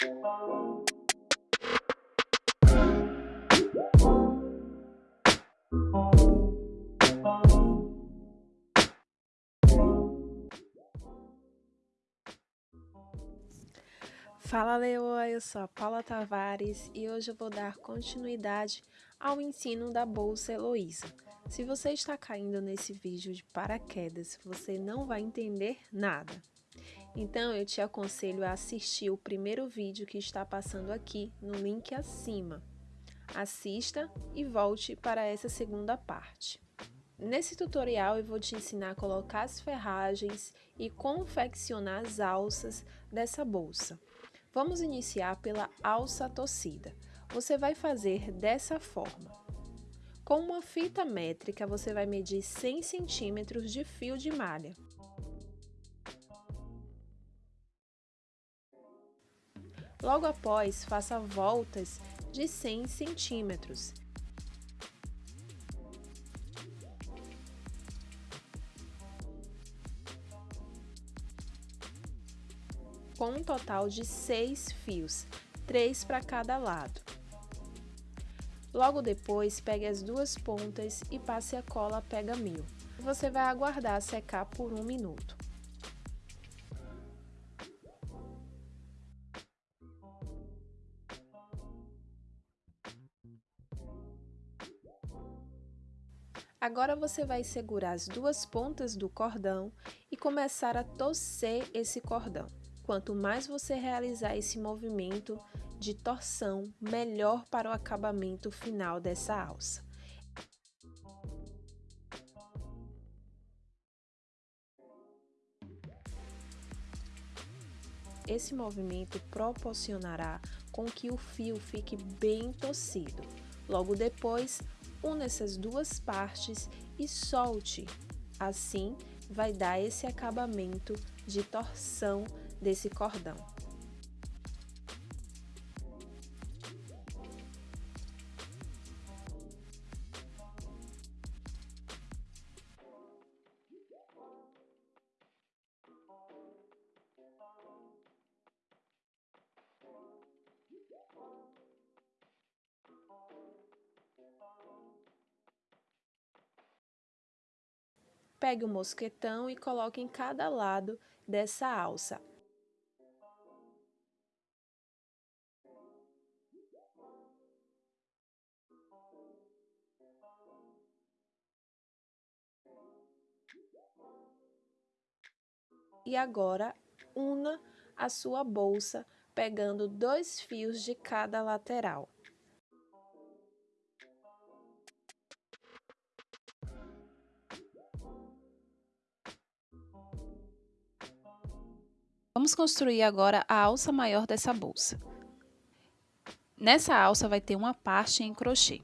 Fala Leoa, eu sou a Paula Tavares e hoje eu vou dar continuidade ao ensino da Bolsa Heloísa. Se você está caindo nesse vídeo de paraquedas, você não vai entender nada. Então eu te aconselho a assistir o primeiro vídeo que está passando aqui no link acima. Assista e volte para essa segunda parte. Nesse tutorial eu vou te ensinar a colocar as ferragens e confeccionar as alças dessa bolsa. Vamos iniciar pela alça torcida. Você vai fazer dessa forma. Com uma fita métrica, você vai medir 100 centímetros de fio de malha. Logo após, faça voltas de 100 centímetros com um total de seis fios, três para cada lado. Logo depois, pegue as duas pontas e passe a cola pega mil. Você vai aguardar secar por um minuto. Agora você vai segurar as duas pontas do cordão e começar a torcer esse cordão. Quanto mais você realizar esse movimento de torção, melhor para o acabamento final dessa alça. Esse movimento proporcionará com que o fio fique bem torcido. Logo depois, una essas duas partes e solte. Assim, vai dar esse acabamento de torção desse cordão. Pegue o mosquetão e coloque em cada lado dessa alça, E agora, una a sua bolsa pegando dois fios de cada lateral. Vamos construir agora a alça maior dessa bolsa. Nessa alça vai ter uma parte em crochê.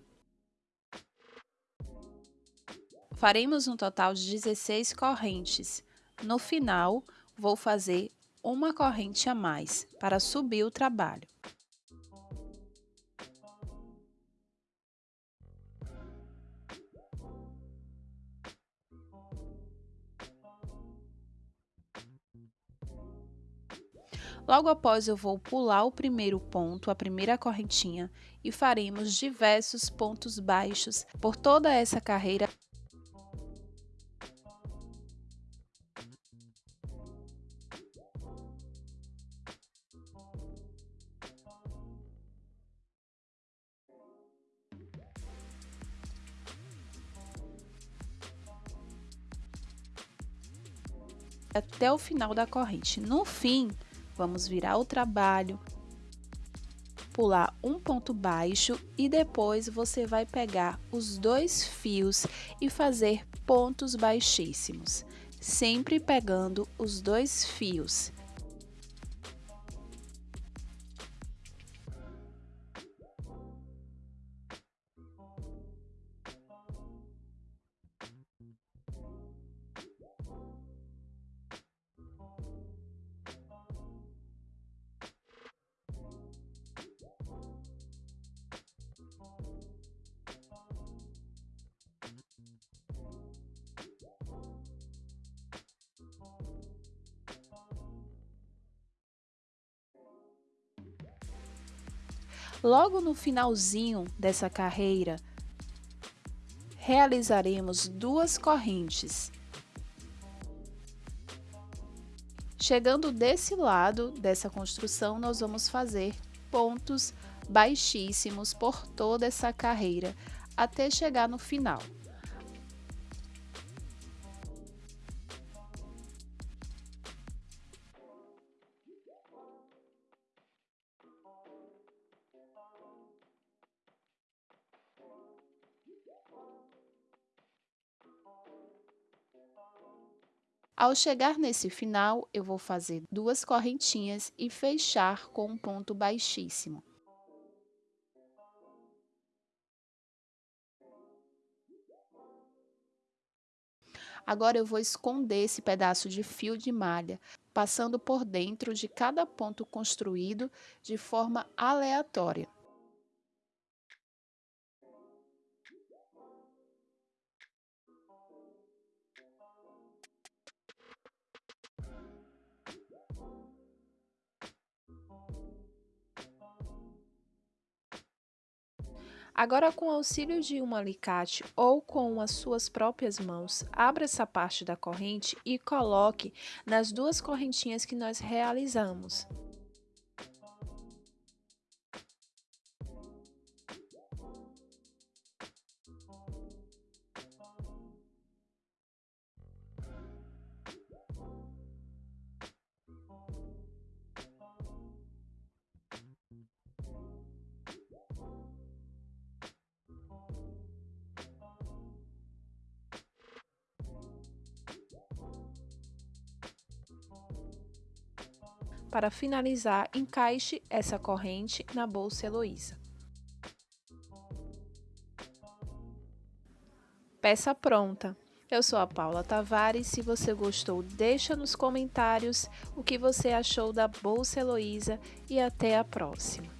Faremos um total de 16 correntes. No final, vou fazer uma corrente a mais para subir o trabalho. Logo após eu vou pular o primeiro ponto, a primeira correntinha, e faremos diversos pontos baixos por toda essa carreira até o final da corrente. No fim, vamos virar o trabalho, pular um ponto baixo e depois você vai pegar os dois fios e fazer pontos baixíssimos, sempre pegando os dois fios. Logo no finalzinho dessa carreira, realizaremos duas correntes. Chegando desse lado dessa construção, nós vamos fazer pontos baixíssimos por toda essa carreira até chegar no final. Ao chegar nesse final, eu vou fazer duas correntinhas e fechar com um ponto baixíssimo. Agora eu vou esconder esse pedaço de fio de malha, passando por dentro de cada ponto construído de forma aleatória. Agora, com o auxílio de um alicate ou com as suas próprias mãos, abra essa parte da corrente e coloque nas duas correntinhas que nós realizamos. Para finalizar, encaixe essa corrente na bolsa Heloísa. Peça pronta! Eu sou a Paula Tavares. Se você gostou, deixa nos comentários o que você achou da Bolsa Heloísa e até a próxima.